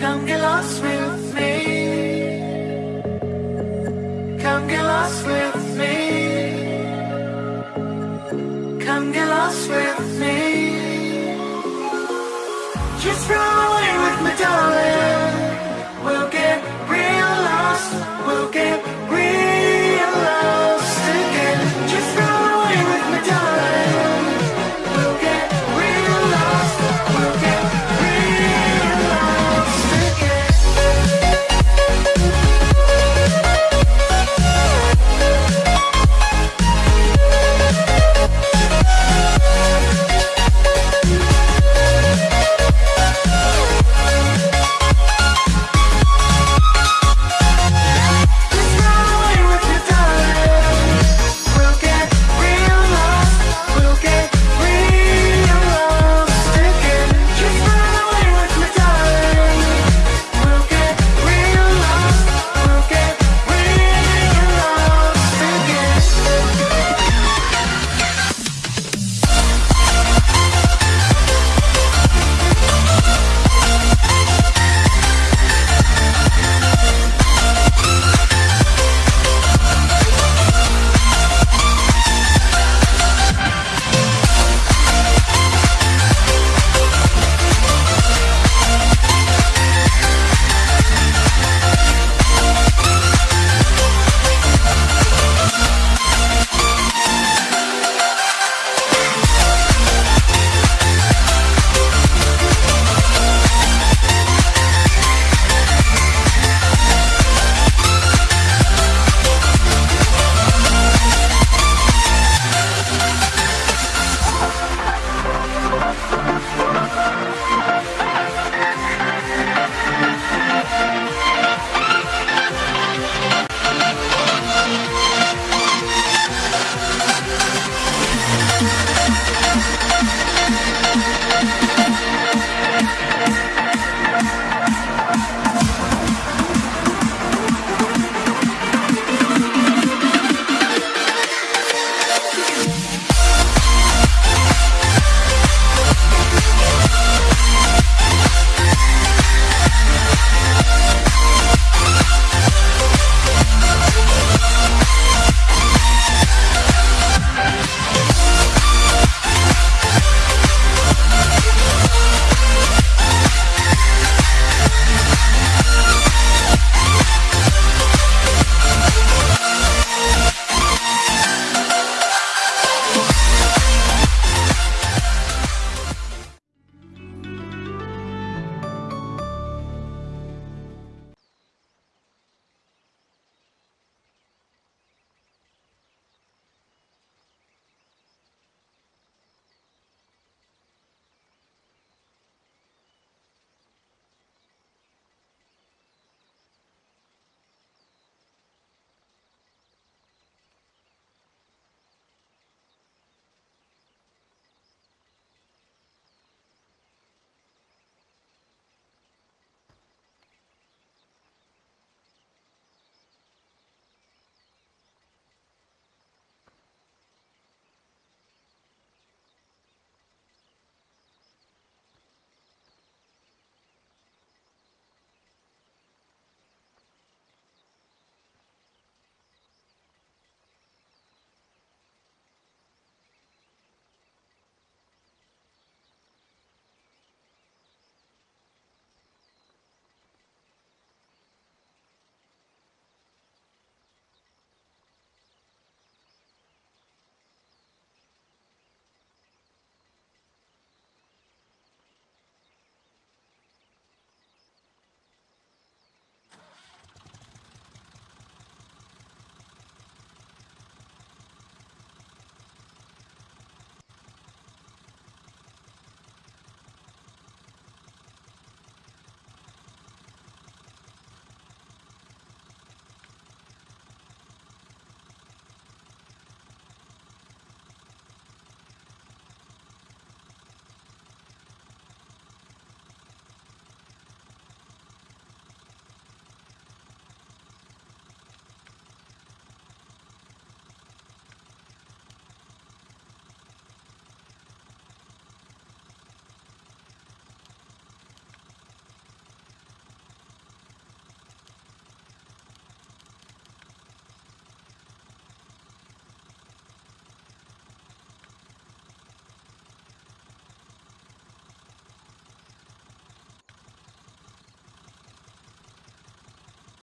Come get lost with me. Come get lost with me.